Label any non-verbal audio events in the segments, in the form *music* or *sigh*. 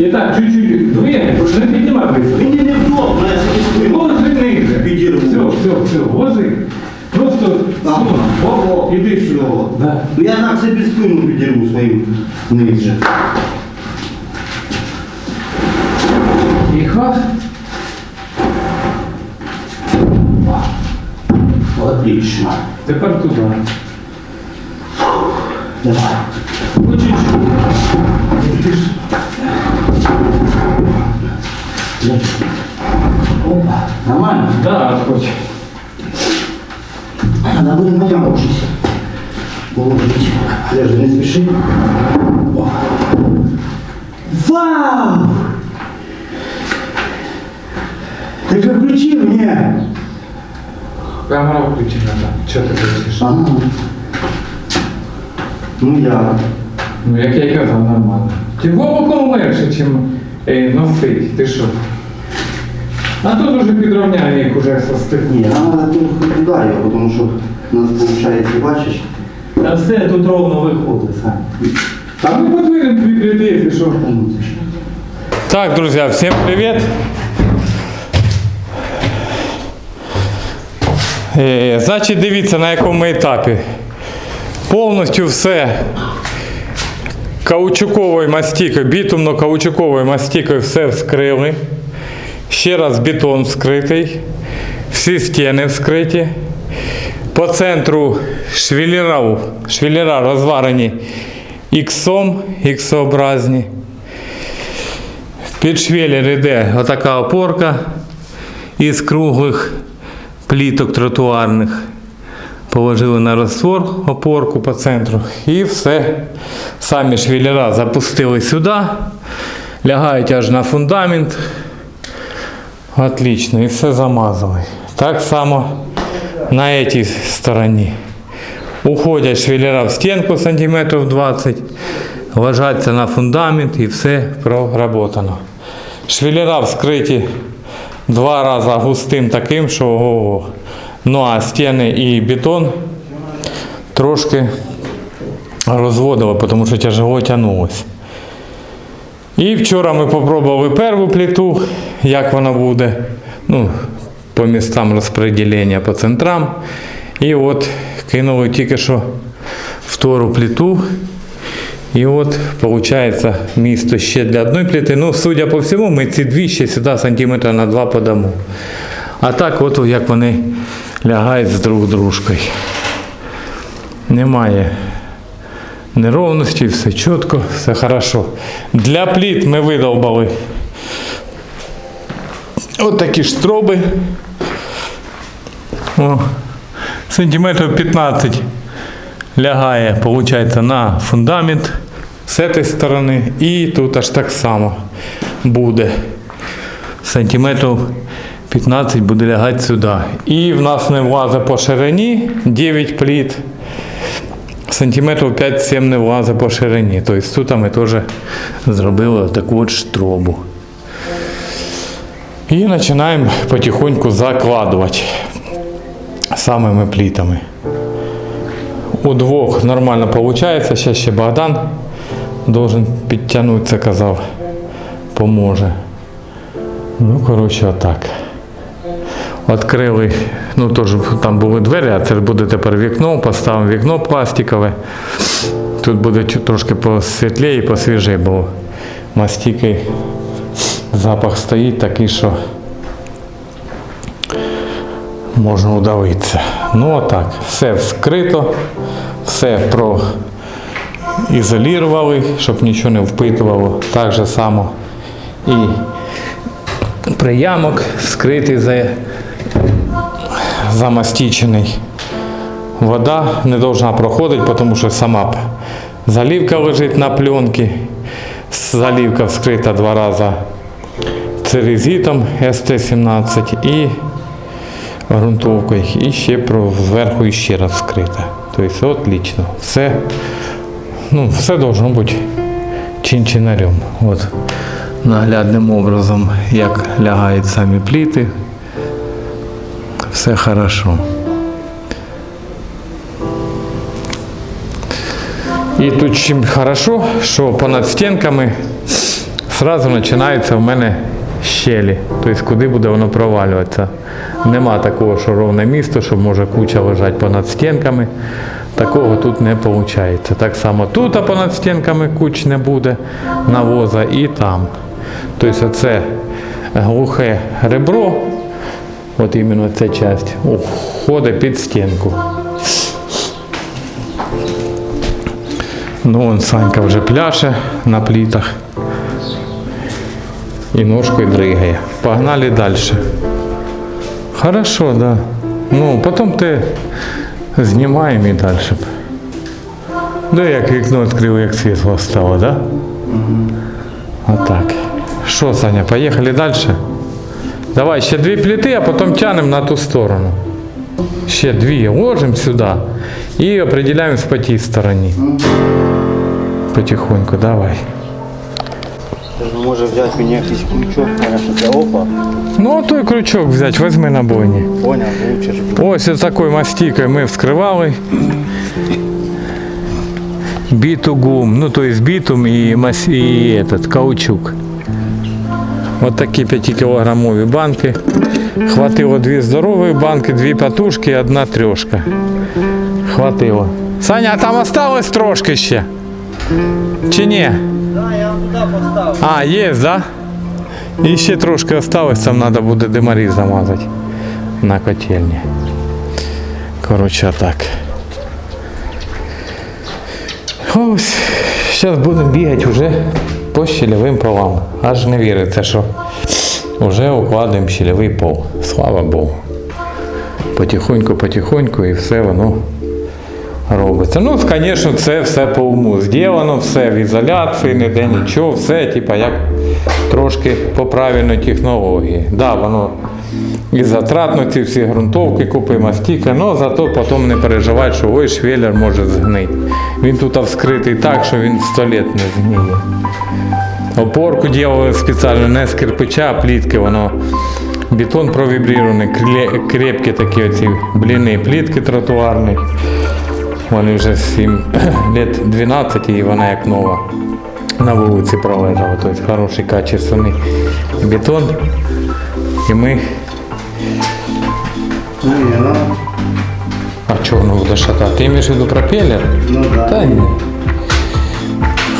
І так, чуть-чуть двигай, не піднімай близько. Мені невдобно, я собі спину. Ложи ниже. Підірву. Все, все, все, ложи. Просто Ага. О, іди сюди. Да. Ну я так собі спину підірву свою ниже. Тихо. Отлично. Тепер туди. Давай. Ну, чуть-чуть. Ти ж- Опа. Нормально? Да, хоч. Надо буде моя учись. Положить. Подожди, не спіши. О. Вау! Ти же включив, ні? Камера включена, так. Чого ти кричиш? Ага. Ну я. Ну, як я й казав, нормально. Ти глибоко легше, ніж е, носить. Ти що? А тут уже підрівняємо їх уже со стиху. Ні, нам треба трохи туди тому що у нас виходить, бачиш. Та все тут ровно виходить. Та ми подвинемо твій кредит, і що? Ну. Так, друзья, всем привет! Е, Значить, дивіться, на якому етапі. Повністю все каучуковою мастикою, бітумно-каучуковою мастикою все вскрили. Ще раз бетон вскритий. Всі стіни вскриті. По центру швеллера, швеллера розварені іксом, іксообразні. Під швеллер йде отака опорка із круглих пліток тротуарних. Положили на розтвор опорку по центру і все. Самі швеллера запустили сюди, лягають аж на фундамент. Отлично, і все замазали. Так само на цій стороні. Уходять швеллера в стінку сантиметрів 20, ложаться на фундамент і все проработано. Швеллера вскриті два рази густим таким, що ого. Ну а стіни і бетон трошки розводило, тому що тяжело тягнулося. І вчора ми спробували першу плиту, як вона буде. Ну, по містам розподілення по центрам. І от кинули тільки що втору плиту. І от виходить місто ще для одної плити. Ну, судя по всьому, ми ці дві ще сюди сантиметра на два подамо. А так, от як вони лягають з друг дружкою. Немає неровності, все чітко, все хорошо. Для пліт ми видовбали от такі штроби. О, сантиметрів 15 лягає, виходить, на фундамент з цієї сторони. І тут аж так само буде. Сантиметрів 15 буде лягати сюди. І в нас не влазить по ширині 9 пліт. Сантиметрів 5-7 не влазить по ширині. Тобто тут ми теж зробили таку от штробу. І починаємо потихоньку закладувати самими плітами. У двох нормально виходить. Зараз ще Богдан должен підтягнутися, казав, поможе. Ну, коротше, отак. Відкрили, ну теж там були двері, а це буде тепер вікно, поставимо вікно пластикове. Тут буде трошки посвітліше і посвіже, бо мастики запах стоїть такий, що можна удавитися. Ну отак, все вскрито, все проізолювали, щоб нічого не впитувало. Так же само і приямок вскритий, за- замастичений. Вода не повинна проходити, тому що сама залівка лежить на пленці. Залівка вскрита два рази церезитом СТ-17 і ґрунтовкою. І ще зверху ще раз вскрита. Тобто отлично. Все, ну, все должно бути чин-чинарем. От наглядним образом, як лягають самі пліти. Все хорошо. І тут чим хорошо, що понад стінками сразу починаються в мене щелі, тобто куди буде воно провалюватися. Нема такого, що ровне місто, що може куча лежати понад стінками. Такого тут не виходить. Так само тут а понад стінками куч не буде навоза і там. Тобто це глухе ребро, от іменно ця частина, входить під стінку. Ну, вон Санька вже пляше на плітах. І ножкою дригає. Погнали далі. Хорошо, да. Ну, потім ти знімаємо і далі. Да, як вікно відкрив, як світло стало, да? Отак. Що, Саня, поїхали далі? Давай ще дві пліти, а потім тянемо на ту сторону. Ще дві ложимо сюди і определяємось по тій стороні. Потихоньку, давай. Може взяти мені якийсь крючок, конечно, для опа. Ну, той крючок взяти, візьми на бойні. Понял, лучше ж. Ось із такою мастикою ми вскривали. Бітугум, ну то есть бітум і, мас... і этот, каучук. От такі 5-кілограмові банки. Хватило дві здорові банки, дві патушки і одна трьошка. Хватило. Саня, а там осталось трошки ще? Чи ні? Да, я вам туди поставив. А, є, да? І ще трошки осталось, там треба буде димарі замазати на котельні. Коротше, так. Ось, зараз будемо бігати вже По щільовим полам. Аж не віриться, що вже укладаємо щільовий пол. Слава Богу. Потихоньку, потихоньку і все воно робиться. Ну, звісно, це все по уму зроблено, все в ізоляції, ніде нічого, все, типа, як трошки по правильній технології. Да, воно і затратно ці всі ґрунтовки, купи мастіка, але зато потім не переживай, що ой, швеллер може згнити. Він тут вскритий так, що він 100 літ не згниє. Опорку робили спеціально не з кирпича, а плітки, воно бетон провібрірований, крепкі такі оці бліни, плітки тротуарні. Вони вже 7 *clears throat* лет 12 і вона як нова на вулиці пролежала. Тобто хороший качественний бетон. І ми. Ну, не, ну, А чого воно буде шатати? Ти маєш в виду пропеллер? ну да. Та ні.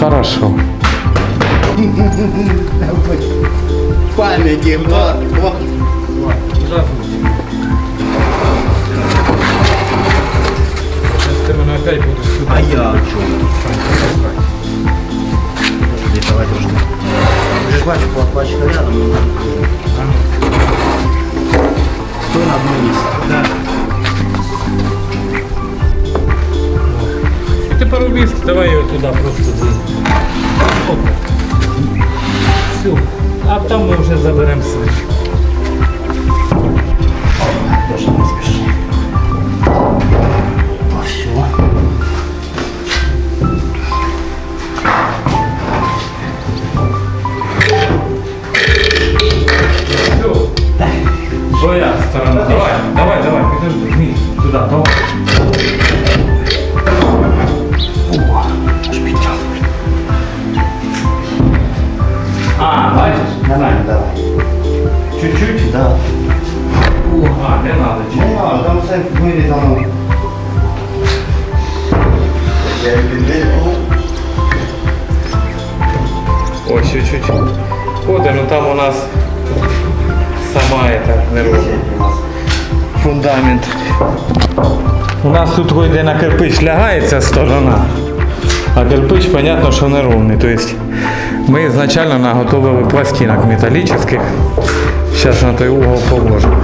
Хорошо. Пам'яті, вот, вот. Ти мене опять будеш сюди. А я о чому? Подожди, давай трошки. Ти ж бачиш, плачка рядом. Стой на одному місці. Да. Ти парубіст, давай його туди просто. Все. А там ми вже заберемо свій. Чуть-чуть? Да. А, не надо. Не надо, там все вирізано. Я. Ось чуть-чуть. Ходить, ну там у нас сама эта нервова. Фундамент. У нас тут йде на кирпич лягається сторона, а кирпич, понятно, що не ровний. Тобто ми ізначально наготовили пластинок металічних. Зараз на той угол положимо.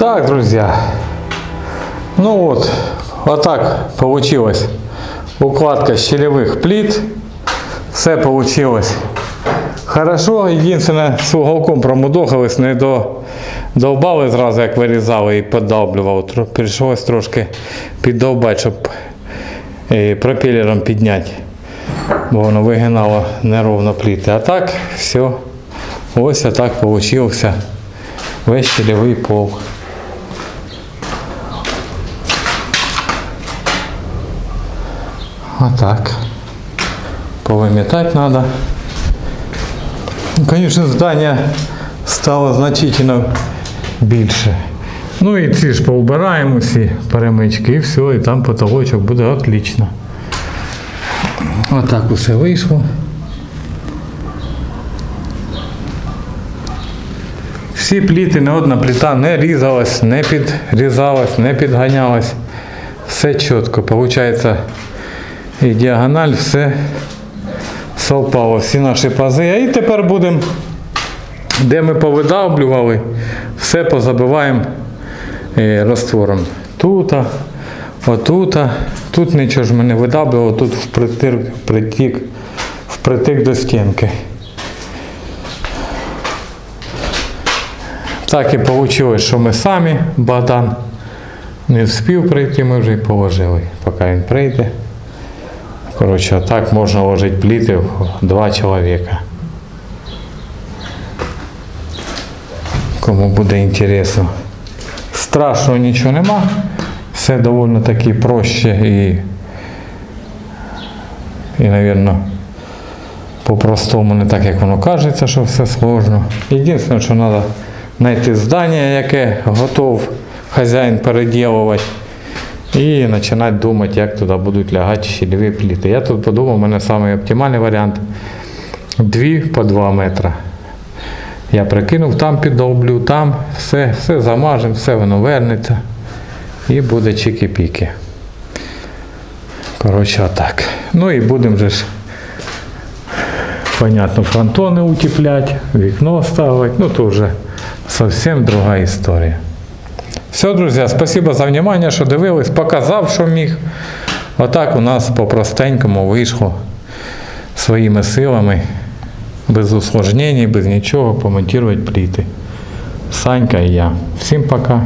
Так, друзья. Ну вот, вот так получилось. Укладка щелевых плит. Все получилось хорошо. Единственное, з уголком промудохались, не до, довбали зразу, як вирізали і подовблював. Тро- Прийшлось трошки піддовбати, щоб е, пропелером підняти. Бо воно вигинало неровно пліти. А так, все. Ось так получився весь щелевий пол. Отак. Повыметать надо. Конечно, здання стало значительно більше. Ну і ці ж поубираємо всі перемички і все, і там потолочок буде отлично. Отак усе вийшло. Всі пліти, не одна пліта не різалась, не підрізалась, не підганялась. Все чітко. Получається і діагональ, все совпало, всі наші пази. І тепер будемо, де ми повидавлювали, все позабиваємо е, раствором. Тут, отут, тут нічого ж ми не тут впритик, притік, впритик до стінки. Так і вийшло, що ми самі, Богдан не встиг прийти, ми вже й положили, поки він прийде. Коротше, так можна ложити пліти в два чоловіка. Кому буде інтересно. Страшного нічого нема. Все доволі таки проще і, і, мабуть, по-простому, не так, як воно кажеться, що все сложно. Єдине, що треба знайти здання, яке готов хазяїн переділувати. І починати думати, як туди будуть лягати щільові пліти. Я тут подумав, у мене самий оптимальний варіант. Дві по 2 метри. Я прикинув, там піддовблю, там все, все замажемо, все воно вернеться. І буде чики-піки. Коротше, отак. Ну і будемо же ж, понятно, фронтони утеплять, вікно ставити. Ну, то вже зовсім друга історія. Все, друзі, спасибо за внимание, що дивились, показав, що міг. Отак у нас по-простенькому вийшло своїми силами, без усложнень, без нічого, помонтувати пліти. Санька і я. Всім пока.